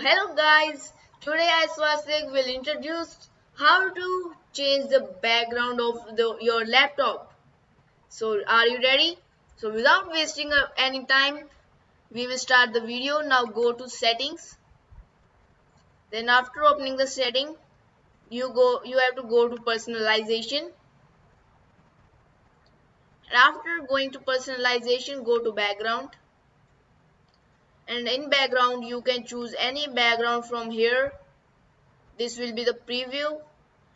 Hello guys, today I Swastik will introduce how to change the background of the, your laptop. So are you ready? So without wasting any time, we will start the video. Now go to settings. Then after opening the setting, you go you have to go to personalization. And after going to personalization, go to background and in background you can choose any background from here. This will be the preview.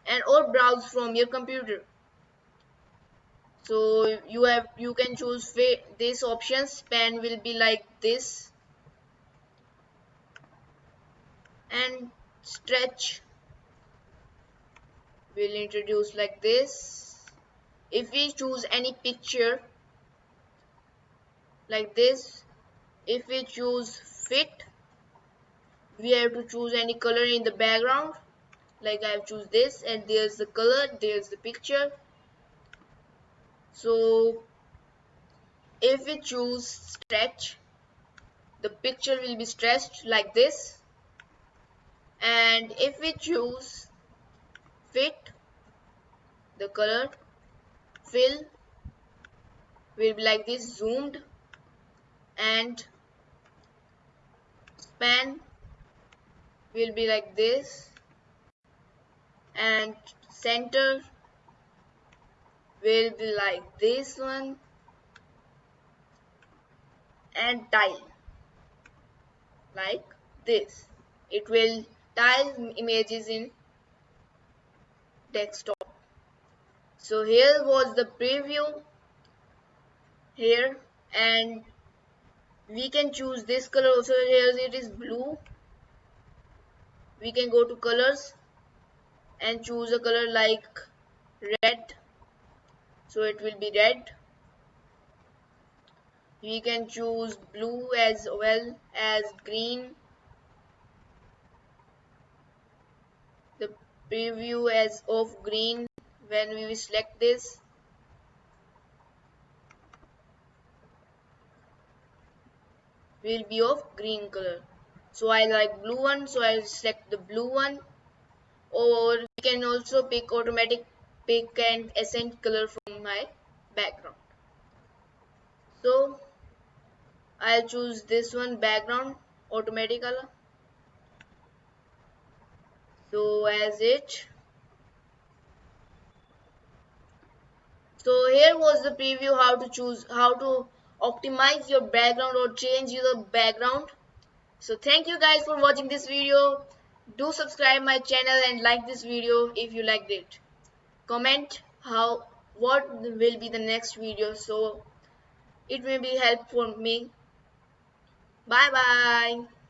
And or browse from your computer. So you have you can choose this option span will be like this. And stretch will introduce like this. If we choose any picture like this if we choose fit we have to choose any color in the background. Like I have choose this and there's the color there's the picture. So if we choose stretch the picture will be stretched like this. And if we choose fit the color fill will be like this zoomed. And span will be like this and center will be like this one and tile like this. It will tile images in desktop. So here was the preview here and we can choose this color also here it is blue. We can go to colors and choose a color like red. So it will be red. We can choose blue as well as green. The preview as of green when we select this will be of green color. So I like blue one so I'll select the blue one. Or we can also pick automatic pick and accent color from my background. So I'll choose this one background automatic color. So as it. So here was the preview how to choose how to optimize your background or change your background. So thank you guys for watching this video. Do subscribe my channel and like this video if you liked it. Comment how what will be the next video. So it may be help for me. Bye bye